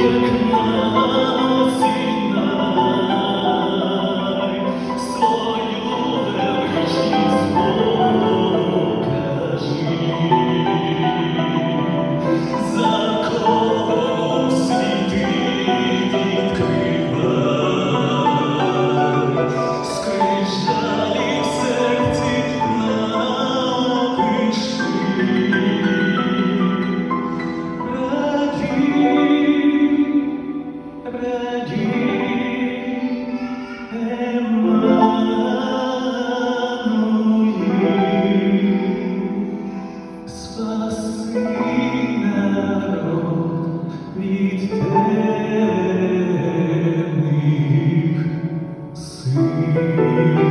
you. Música